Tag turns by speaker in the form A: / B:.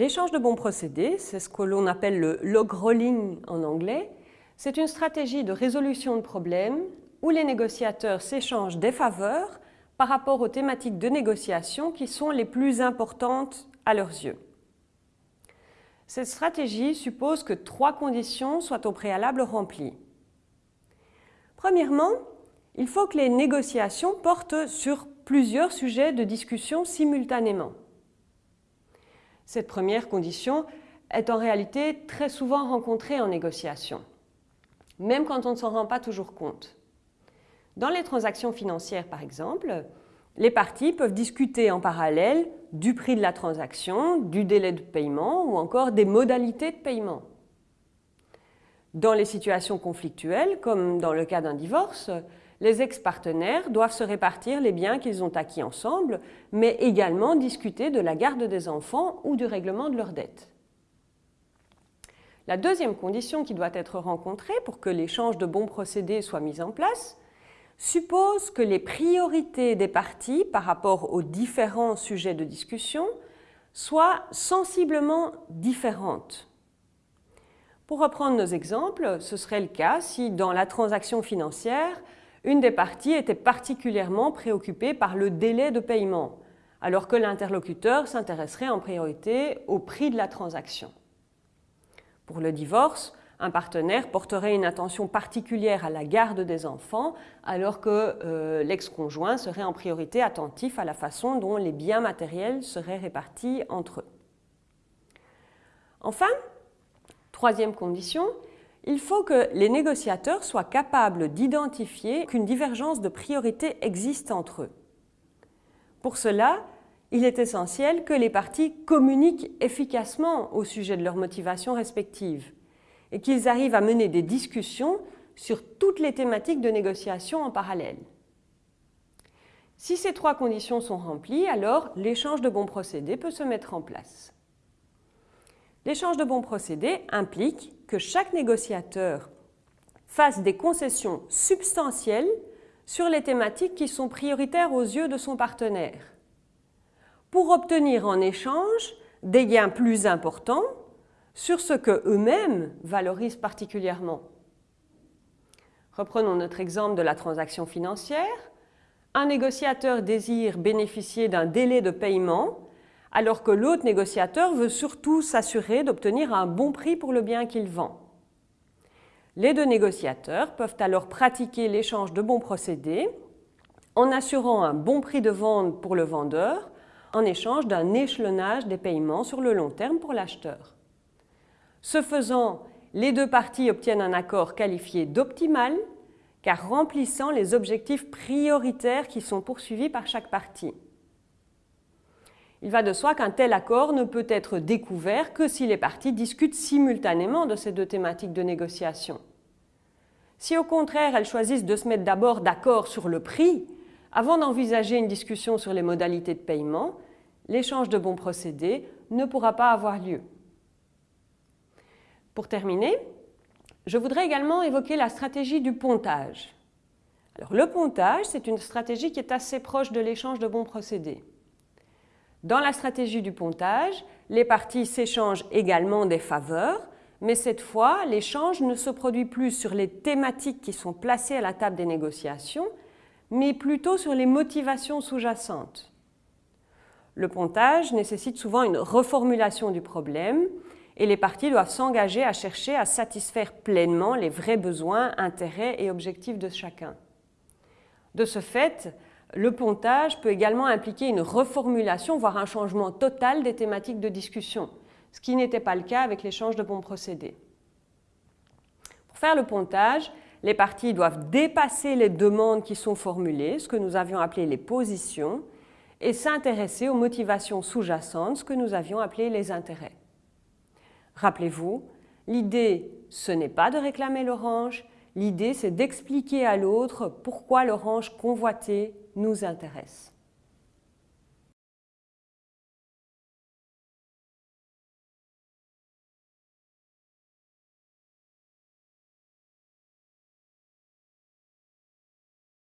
A: L'échange de bons procédés, c'est ce que l'on appelle le log rolling en anglais, c'est une stratégie de résolution de problèmes où les négociateurs s'échangent des faveurs par rapport aux thématiques de négociation qui sont les plus importantes à leurs yeux. Cette stratégie suppose que trois conditions soient au préalable remplies. Premièrement, il faut que les négociations portent sur plusieurs sujets de discussion simultanément. Cette première condition est en réalité très souvent rencontrée en négociation, même quand on ne s'en rend pas toujours compte. Dans les transactions financières, par exemple, les parties peuvent discuter en parallèle du prix de la transaction, du délai de paiement ou encore des modalités de paiement. Dans les situations conflictuelles, comme dans le cas d'un divorce, les ex-partenaires doivent se répartir les biens qu'ils ont acquis ensemble, mais également discuter de la garde des enfants ou du règlement de leurs dettes. La deuxième condition qui doit être rencontrée pour que l'échange de bons procédés soit mis en place suppose que les priorités des parties par rapport aux différents sujets de discussion soient sensiblement différentes. Pour reprendre nos exemples, ce serait le cas si dans la transaction financière, une des parties était particulièrement préoccupée par le délai de paiement, alors que l'interlocuteur s'intéresserait en priorité au prix de la transaction. Pour le divorce, un partenaire porterait une attention particulière à la garde des enfants, alors que euh, l'ex-conjoint serait en priorité attentif à la façon dont les biens matériels seraient répartis entre eux. Enfin, troisième condition, il faut que les négociateurs soient capables d'identifier qu'une divergence de priorité existe entre eux. Pour cela, il est essentiel que les parties communiquent efficacement au sujet de leurs motivations respectives et qu'ils arrivent à mener des discussions sur toutes les thématiques de négociation en parallèle. Si ces trois conditions sont remplies, alors l'échange de bons procédés peut se mettre en place. L'échange de bons procédés implique que chaque négociateur fasse des concessions substantielles sur les thématiques qui sont prioritaires aux yeux de son partenaire, pour obtenir en échange des gains plus importants sur ce que eux-mêmes valorisent particulièrement. Reprenons notre exemple de la transaction financière. Un négociateur désire bénéficier d'un délai de paiement alors que l'autre négociateur veut surtout s'assurer d'obtenir un bon prix pour le bien qu'il vend. Les deux négociateurs peuvent alors pratiquer l'échange de bons procédés en assurant un bon prix de vente pour le vendeur en échange d'un échelonnage des paiements sur le long terme pour l'acheteur. Ce faisant, les deux parties obtiennent un accord qualifié d'optimal car remplissant les objectifs prioritaires qui sont poursuivis par chaque partie. Il va de soi qu'un tel accord ne peut être découvert que si les parties discutent simultanément de ces deux thématiques de négociation. Si au contraire elles choisissent de se mettre d'abord d'accord sur le prix, avant d'envisager une discussion sur les modalités de paiement, l'échange de bons procédés ne pourra pas avoir lieu. Pour terminer, je voudrais également évoquer la stratégie du pontage. Alors, le pontage, c'est une stratégie qui est assez proche de l'échange de bons procédés. Dans la stratégie du pontage, les parties s'échangent également des faveurs, mais cette fois, l'échange ne se produit plus sur les thématiques qui sont placées à la table des négociations, mais plutôt sur les motivations sous-jacentes. Le pontage nécessite souvent une reformulation du problème et les parties doivent s'engager à chercher à satisfaire pleinement les vrais besoins, intérêts et objectifs de chacun. De ce fait, le pontage peut également impliquer une reformulation, voire un changement total des thématiques de discussion, ce qui n'était pas le cas avec l'échange de bons procédés. Pour faire le pontage, les parties doivent dépasser les demandes qui sont formulées, ce que nous avions appelé les positions, et s'intéresser aux motivations sous-jacentes, ce que nous avions appelé les intérêts. Rappelez-vous, l'idée, ce n'est pas de réclamer l'orange, l'idée, c'est d'expliquer à l'autre pourquoi l'orange convoitée nous intéresse.